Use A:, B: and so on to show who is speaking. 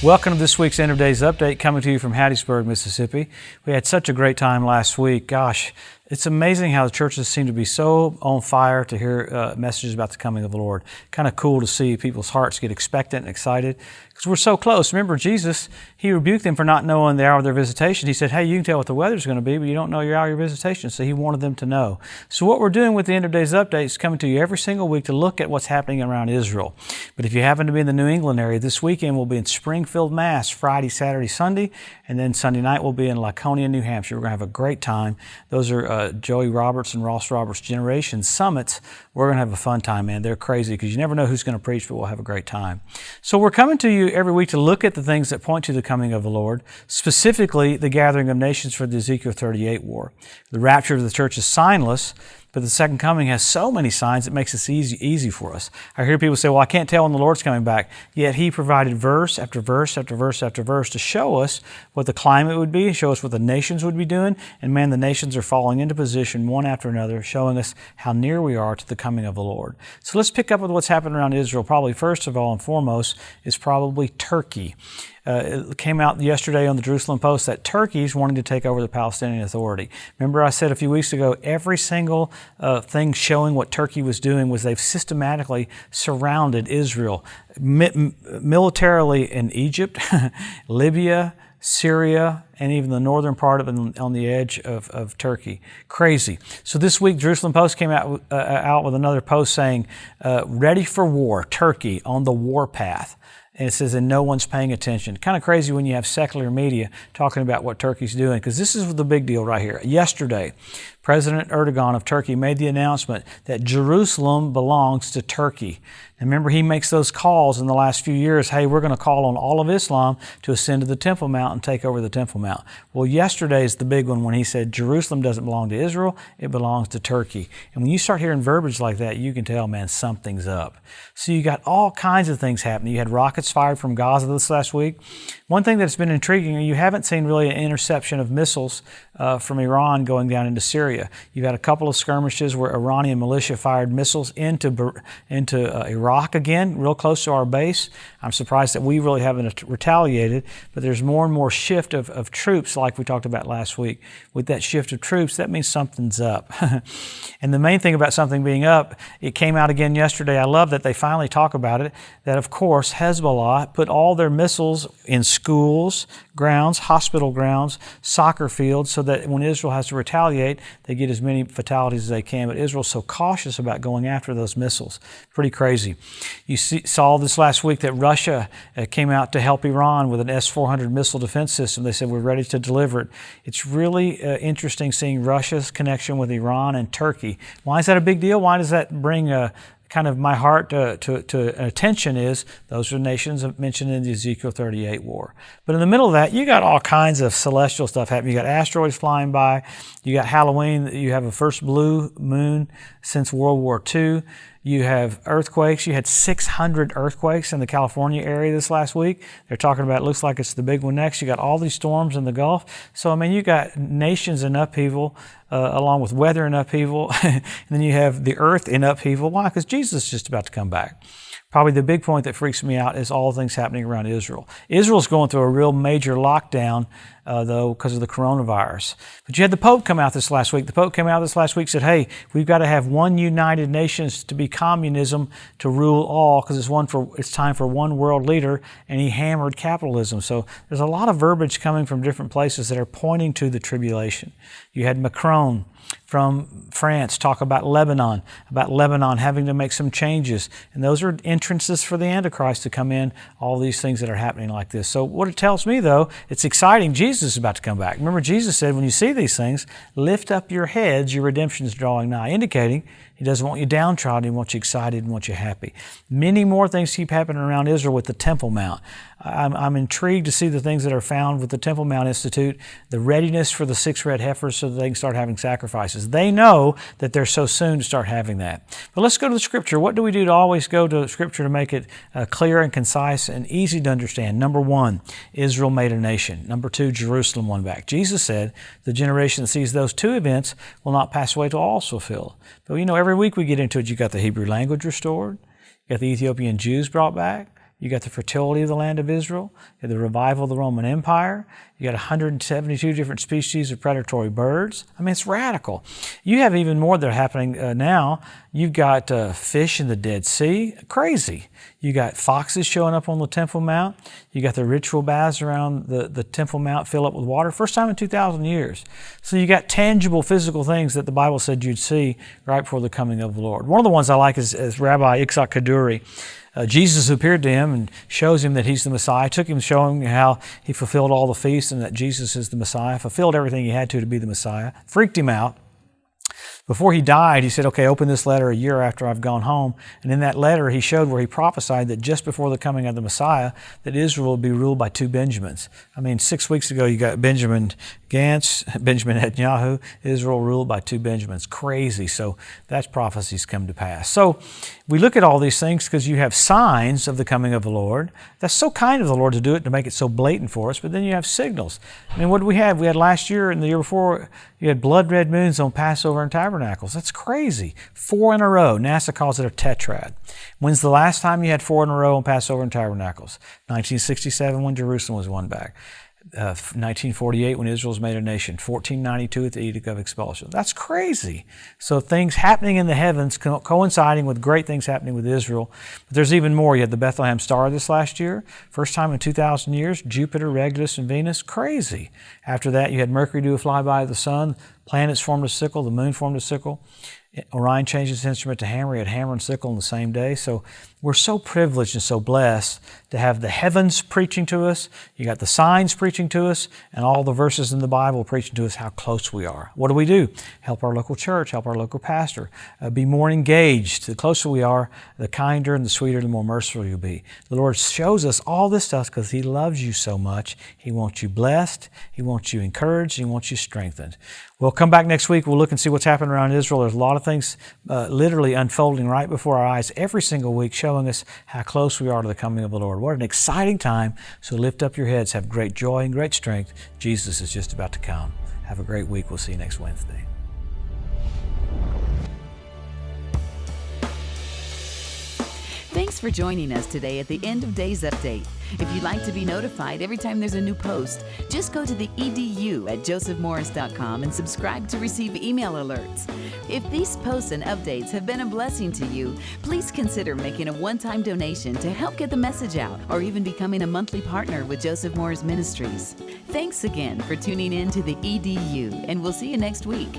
A: Welcome to this week's End of Days Update coming to you from Hattiesburg, Mississippi. We had such a great time last week. Gosh, it's amazing how the churches seem to be so on fire to hear uh, messages about the coming of the Lord. Kind of cool to see people's hearts get expectant and excited because we're so close. Remember, Jesus, He rebuked them for not knowing the hour of their visitation. He said, Hey, you can tell what the weather's going to be, but you don't know your hour of your visitation. So He wanted them to know. So, what we're doing with the End of Days Update is coming to you every single week to look at what's happening around Israel. But if you happen to be in the New England area, this weekend we'll be in Springfield, Mass, Friday, Saturday, Sunday, and then Sunday night we'll be in Laconia, New Hampshire. We're going to have a great time. Those are uh, Joey Roberts and Ross Roberts Generation Summits. We're going to have a fun time, man. They're crazy because you never know who's going to preach, but we'll have a great time. So, we're coming to you every week to look at the things that point to the coming of the Lord, specifically the gathering of nations for the Ezekiel 38 war. The rapture of the church is signless, but the second coming has so many signs it makes it easy, easy for us. I hear people say, well, I can't tell when the Lord's coming back. Yet He provided verse after verse after verse after verse to show us what the climate would be, show us what the nations would be doing. And man, the nations are falling into position one after another, showing us how near we are to the coming of the Lord. So let's pick up with what's happening around Israel. Probably first of all and foremost is probably Turkey. Uh, it came out yesterday on the Jerusalem Post that Turkey's wanting to take over the Palestinian Authority. Remember, I said a few weeks ago, every single uh, thing showing what Turkey was doing was they've systematically surrounded Israel Mi- militarily in Egypt, Libya, Syria, and even the northern part of on the edge of, of Turkey. Crazy. So this week, Jerusalem Post came out, uh, out with another post saying, uh, ready for war, Turkey on the warpath. And it says, and no one's paying attention. Kind of crazy when you have secular media talking about what Turkey's doing, because this is the big deal right here. Yesterday, President Erdogan of Turkey made the announcement that Jerusalem belongs to Turkey. Remember, he makes those calls in the last few years hey, we're going to call on all of Islam to ascend to the Temple Mount and take over the Temple Mount. Well, yesterday is the big one when he said Jerusalem doesn't belong to Israel, it belongs to Turkey. And when you start hearing verbiage like that, you can tell, man, something's up. So you got all kinds of things happening. You had rockets fired from Gaza this last week. One thing that's been intriguing, you haven't seen really an interception of missiles uh, from Iran going down into Syria. You've had a couple of skirmishes where Iranian militia fired missiles into, into uh, Iraq again, real close to our base. I'm surprised that we really haven't retaliated, but there's more and more shift of, of troops, like we talked about last week. With that shift of troops, that means something's up. and the main thing about something being up, it came out again yesterday. I love that they finally talk about it, that of course Hezbollah put all their missiles in schools, grounds, hospital grounds, soccer fields, so that when Israel has to retaliate, they get as many fatalities as they can. But Israel's so cautious about going after those missiles. Pretty crazy. You see, saw this last week that Russia uh, came out to help Iran with an S 400 missile defense system. They said, We're ready to deliver it. It's really uh, interesting seeing Russia's connection with Iran and Turkey. Why is that a big deal? Why does that bring a kind of my heart to, to, to, attention is those are nations mentioned in the Ezekiel 38 war. But in the middle of that, you got all kinds of celestial stuff happening. You got asteroids flying by. You got Halloween. You have a first blue moon since World War II. You have earthquakes. You had 600 earthquakes in the California area this last week. They're talking about it looks like it's the big one next. You got all these storms in the Gulf. So, I mean, you got nations in upheaval uh, along with weather in upheaval. and then you have the earth in upheaval. Why? Because Jesus is just about to come back. Probably the big point that freaks me out is all things happening around Israel. Israel's going through a real major lockdown, uh, though, because of the coronavirus. But you had the Pope come out this last week. The Pope came out this last week said, "Hey, we've got to have one united nations to be communism to rule all, because it's one for it's time for one world leader." And he hammered capitalism. So there's a lot of verbiage coming from different places that are pointing to the tribulation. You had Macron from France talk about Lebanon, about Lebanon having to make some changes. And those are entrances for the Antichrist to come in, all these things that are happening like this. So, what it tells me though, it's exciting. Jesus is about to come back. Remember, Jesus said, when you see these things, lift up your heads, your redemption is drawing nigh, indicating he doesn't want you downtrodden. He wants you excited and wants you happy. Many more things keep happening around Israel with the Temple Mount. I'm, I'm, intrigued to see the things that are found with the Temple Mount Institute, the readiness for the six red heifers so that they can start having sacrifices. They know that they're so soon to start having that. But let's go to the Scripture. What do we do to always go to Scripture to make it uh, clear and concise and easy to understand? Number one, Israel made a nation. Number two, Jerusalem won back. Jesus said, the generation that sees those two events will not pass away till all is fulfilled. But you know, every week we get into it, you got the Hebrew language restored, you got the Ethiopian Jews brought back, You got the fertility of the land of Israel. You got the revival of the Roman Empire. You got 172 different species of predatory birds. I mean, it's radical. You have even more that are happening uh, now. You've got uh, fish in the Dead Sea. Crazy. You got foxes showing up on the Temple Mount. You got the ritual baths around the, the Temple Mount fill up with water. First time in 2,000 years. So you got tangible physical things that the Bible said you'd see right before the coming of the Lord. One of the ones I like is, is Rabbi Yitzhak Kaduri uh, Jesus appeared to him and shows him that he's the Messiah, took him showing how he fulfilled all the feasts and that Jesus is the Messiah, fulfilled everything he had to to be the Messiah, freaked him out. Before he died, he said, Okay, open this letter a year after I've gone home. And in that letter, he showed where he prophesied that just before the coming of the Messiah, that Israel would be ruled by two Benjamins. I mean, six weeks ago, you got Benjamin Gantz, Benjamin Netanyahu, Israel ruled by two Benjamins. Crazy. So that's prophecies come to pass. So we look at all these things because you have signs of the coming of the Lord. That's so kind of the Lord to do it, to make it so blatant for us. But then you have signals. I mean, what did we have? We had last year and the year before, you had blood red moons on Passover and Tabernacles. That's crazy. Four in a row. NASA calls it a tetrad. When's the last time you had four in a row on Passover and Tabernacles? 1967 when Jerusalem was won back uh, 1948 when Israel was made a nation, 1492 at the Edict of Expulsion. That's crazy. So things happening in the heavens co- coinciding with great things happening with Israel. But there's even more. You had the Bethlehem star this last year, first time in 2,000 years, Jupiter, Regulus, and Venus. Crazy. After that, you had Mercury do a flyby of the sun, planets formed a sickle, the moon formed a sickle. Orion changed his instrument to hammer. He had hammer and sickle on the same day. So we're so privileged and so blessed to have the heavens preaching to us. You got the signs preaching to us, and all the verses in the Bible preaching to us how close we are. What do we do? Help our local church, help our local pastor, uh, be more engaged. The closer we are, the kinder and the sweeter, the more merciful you'll be. The Lord shows us all this stuff because He loves you so much. He wants you blessed, He wants you encouraged, He wants you strengthened. We'll come back next week. We'll look and see what's happening around Israel. There's a lot of things uh, literally unfolding right before our eyes every single week, showing us how close we are to the coming of the Lord. What an exciting time. So lift up your heads, have great joy and great strength. Jesus is just about to come. Have a great week. We'll see you next Wednesday.
B: Thanks for joining us today at the End of Days Update. If you'd like to be notified every time there's a new post, just go to the edu at josephmorris.com and subscribe to receive email alerts. If these posts and updates have been a blessing to you, please consider making a one time donation to help get the message out or even becoming a monthly partner with Joseph Morris Ministries. Thanks again for tuning in to the EDU, and we'll see you next week.